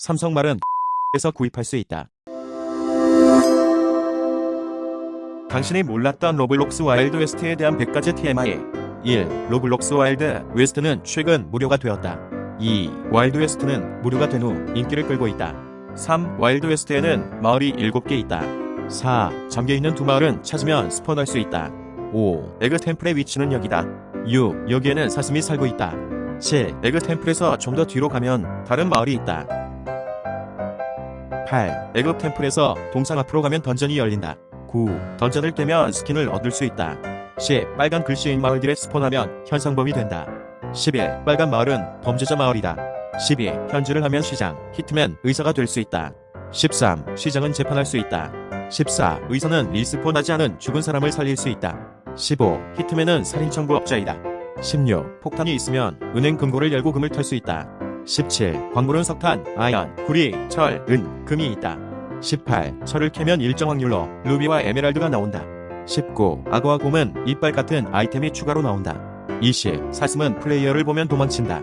삼성말은 에서 구입할 수 있다. 당신이 몰랐던 로블록스 와일드 웨스트에 대한 100가지 TMI 1. 로블록스 와일드 웨스트는 최근 무료가 되었다. 2. 와일드 웨스트는 무료가 된 후 인기를 끌고 있다. 3. 와일드 웨스트에는 마을이 7개 있다. 4. 잠겨있는 두 마을은 찾으면 spawn할 수 있다. 5. 에그 템플의 위치는 여기다. 6. 여기에는 사슴이 살고 있다. 7. 에그 템플에서 좀 더 뒤로 가면 다른 마을이 있다. 8. 에그 템플에서 동상 앞으로 가면 dungeon이 열린다. 9. dungeon을 깨면 스킨을 얻을 수 있다. 10. 빨간 글씨인 마을들에 spawn하면 현상범이 된다. 11. 빨간 마을은 범죄자 마을이다. 12. 현질을 하면 시장, hitman, 의사가 될 수 있다. 13. 시장은 재판할 수 있다. 14. 의사는 respawn하지 않은 죽은 사람을 살릴 수 있다. 15. 히트맨은 살인청부업자이다. 16. 폭탄이 있으면 은행 금고를 열고 금을 털 수 있다. 17. 광물은 석탄, 아연, 구리, 철, 은, 금이 있다. 18. 철을 캐면 일정 확률로 루비와 에메랄드가 나온다. 19. 악어와 곰은 이빨 같은 아이템이 추가로 나온다. 20. 사슴은 플레이어를 보면 도망친다.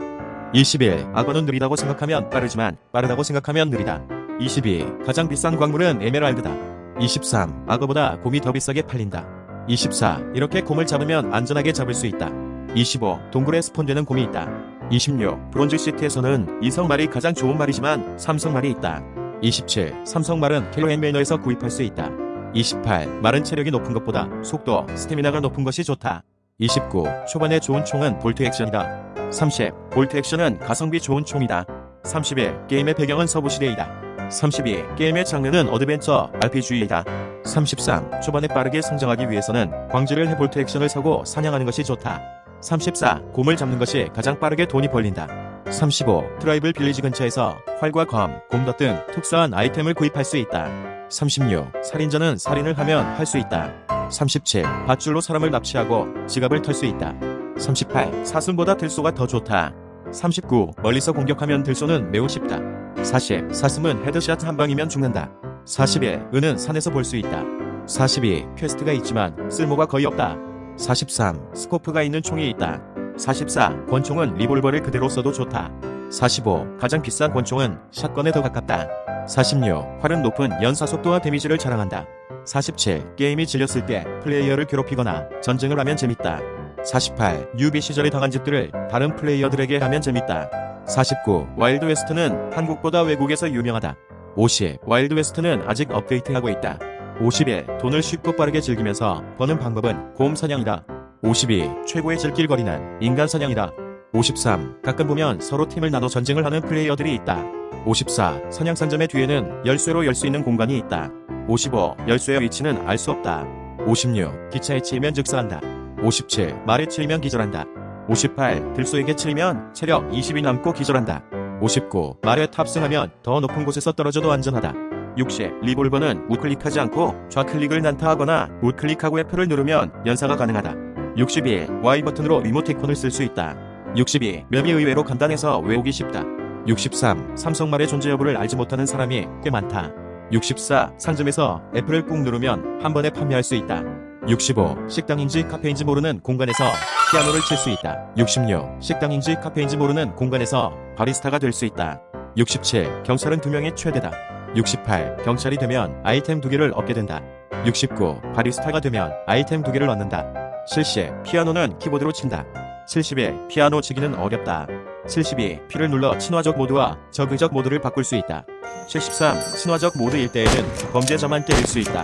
21. 악어는 느리다고 생각하면 빠르지만 빠르다고 생각하면 느리다. 22. 가장 비싼 광물은 에메랄드다. 23. 악어보다 곰이 더 비싸게 팔린다. 24. 이렇게 곰을 잡으면 안전하게 잡을 수 있다. 25. 동굴에 spawn되는 곰이 있다. 26. 브론즈 시티에서는 이성말이 가장 좋은 말이지만 삼성말이 있다. 27. 삼성말은 킬로앤매너에서 구입할 수 있다. 28. 말은 체력이 높은 것보다 속도, 스태미나가 높은 것이 좋다. 29. 초반에 좋은 총은 bolt action이다. 30. bolt action은 가성비 좋은 총이다. 31. 게임의 배경은 서부시대이다. 32. 게임의 장르는 adventure RPG이다. 33. 초반에 빠르게 성장하기 위해서는 광질을 해 bolt action을 사고 사냥하는 것이 좋다. 34. 곰을 잡는 것이 가장 빠르게 돈이 벌린다. 35. 트라이블 빌리지 근처에서 활과 검, 곰덫 등 특수한 아이템을 구입할 수 있다. 36. 살인자는 살인을 하면 할 수 있다. 37. 밧줄로 사람을 납치하고 지갑을 털 수 있다. 38. 사슴보다 들소가 더 좋다. 39. 멀리서 공격하면 들소는 매우 쉽다. 40. 사슴은 headshot 한 방이면 죽는다. 41. 은은 산에서 볼 수 있다. 42. quest가 있지만 쓸모가 거의 없다. 43. scope가 있는 총이 있다. 44. 권총은 리볼버를 그대로 써도 좋다. 45. 가장 비싼 권총은 shotgun에 더 가깝다. 46. 활은 높은 연사 속도와 damage를 자랑한다. 47. 게임이 질렸을 때 플레이어를 괴롭히거나 전쟁을 하면 재밌다. 48. newbie 시절에 당한 짓들을 다른 플레이어들에게 하면 재밌다. 49. 와일드 웨스트는 한국보다 외국에서 유명하다. 50. 와일드 웨스트는 아직 업데이트하고 있다. 51. 돈을 쉽고 빠르게 즐기면서 버는 방법은 곰 사냥이다. 52. 최고의 즐길거리는 인간 사냥이다. 53. 가끔 보면 서로 팀을 나눠 전쟁을 하는 플레이어들이 있다. 54. 사냥상점의 뒤에는 열쇠로 열 수 있는 공간이 있다. 55. 열쇠의 위치는 알 수 없다. 56. 기차에 치이면 즉사한다. 57. 말에 치이면 기절한다. 58. 들소에게 치이면 체력 20이 남고 기절한다. 59. 말에 탑승하면 더 높은 곳에서 떨어져도 안전하다. 60. 리볼버는 우클릭하지 않고 좌클릭을 난타하거나 우클릭하고 F를 누르면 연사가 가능하다. 61. Y 버튼으로 리모티콘을 쓸 수 있다. 62. 맵이 의외로 간단해서 외우기 쉽다. 63. 삼성말의 존재 여부를 알지 못하는 사람이 꽤 많다. 64. 상점에서 F를 꾹 누르면 한 번에 판매할 수 있다. 65. 식당인지 카페인지 모르는 공간에서 피아노를 칠 수 있다. 66. 식당인지 카페인지 모르는 공간에서 바리스타가 될 수 있다. 67. 경찰은 2명이 최대다. 68. 경찰이 되면 아이템 2개를 얻게 된다. 69. 바리스타가 되면 아이템 2개를 얻는다. 70. 피아노는 키보드로 친다. 71. 피아노 치기는 어렵다. 72. P를 눌러 친화적 모드와 적의적 모드를 바꿀 수 있다. 73. 친화적 모드일 때에는 범죄자만 때릴 수 있다.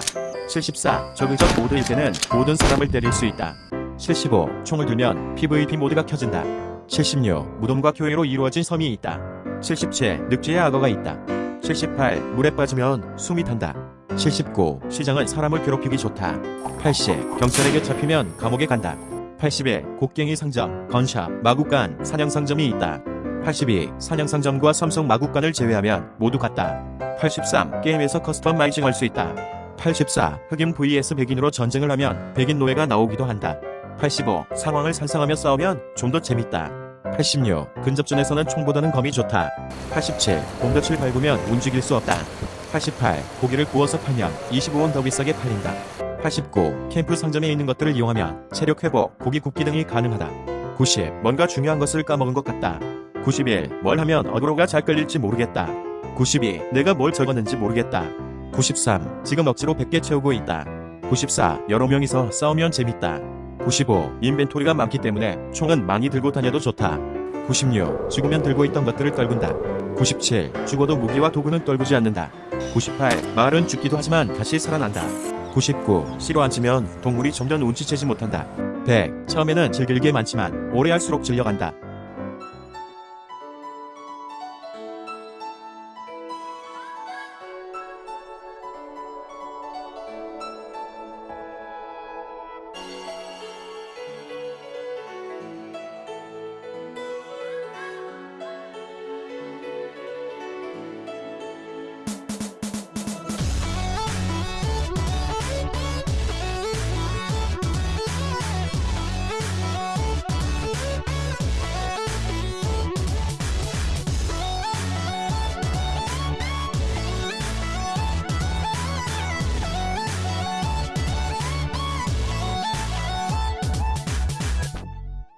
74. 적의적 모드일 때는 모든 사람을 때릴 수 있다. 75. 총을 들면 PVP 모드가 켜진다. 76. 무덤과 교회로 이루어진 섬이 있다. 77. 늑지의 악어가 있다. 78. 물에 빠지면 숨이 탄다. 79. 시장은 사람을 괴롭히기 좋다. 80. 경찰에게 잡히면 감옥에 간다. 81. 곡괭이 상점, 건샵, 마구간, 사냥상점이 있다. 82. 사냥상점과 삼성 마구간을 제외하면 모두 같다. 83. 게임에서 customizing 할 수 있다. 84. 흑인 vs 백인으로 전쟁을 하면 백인 노예가 나오기도 한다. 85. 상황을 상상하며 싸우면 좀 더 재밌다. 86. 근접전에서는 총보다는 검이 좋다. 87. 곰덫을 밟으면 움직일 수 없다. 88. 고기를 구워서 팔면 25원 더 비싸게 팔린다. 89. 캠프 상점에 있는 것들을 이용하면 체력 회복, 고기 굽기 등이 가능하다. 90. 뭔가 중요한 것을 까먹은 것 같다. 91. 뭘 하면 어그로가 잘 끌릴지 모르겠다. 92. 내가 뭘 적었는지 모르겠다. 93. 지금 억지로 100개 채우고 있다. 94. 여러 명이서 싸우면 재밌다. 95. 인벤토리가 많기 때문에 총은 많이 들고 다녀도 좋다. 96. 죽으면 들고 있던 것들을 떨군다. 97. 죽어도 무기와 도구는 떨구지 않는다. 98. 마을은 죽기도 하지만 다시 살아난다. 99. 씨로 앉으면 동물이 점점 운치채지 못한다. 100. 처음에는 즐길 게 많지만 오래 할수록 질려간다.